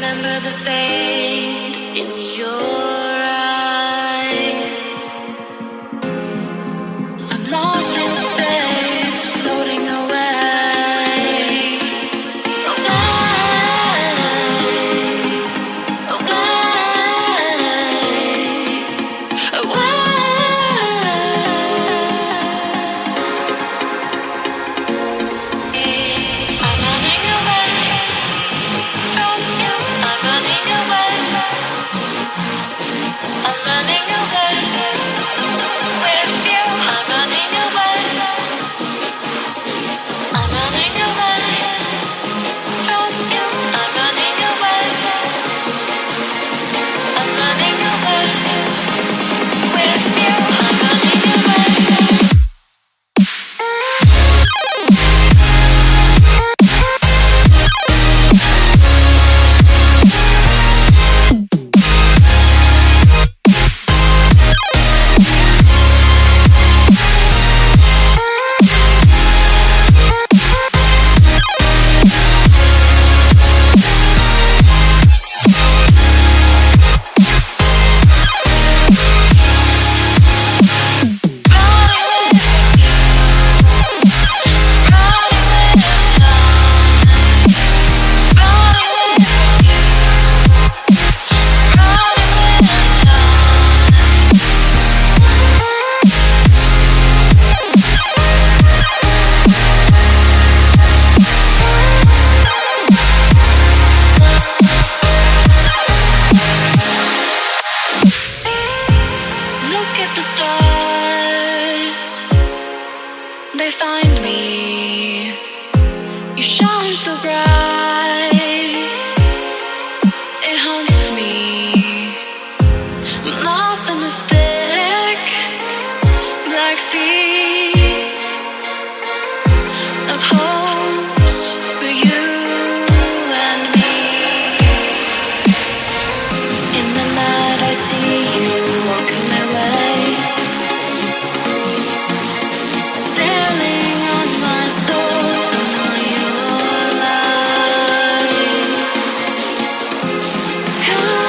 remember the fade in your at the stars, they find me. You shine so bright, it haunts me. I'm lost in this thick black sea. come